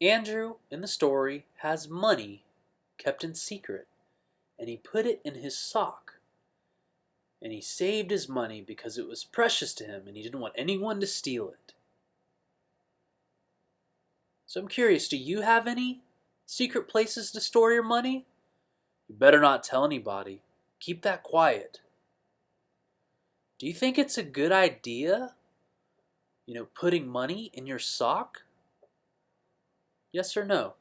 Andrew, in the story, has money kept in secret, and he put it in his sock. And he saved his money because it was precious to him and he didn't want anyone to steal it. So I'm curious, do you have any secret places to store your money? You better not tell anybody. Keep that quiet. Do you think it's a good idea, you know, putting money in your sock? Yes or no?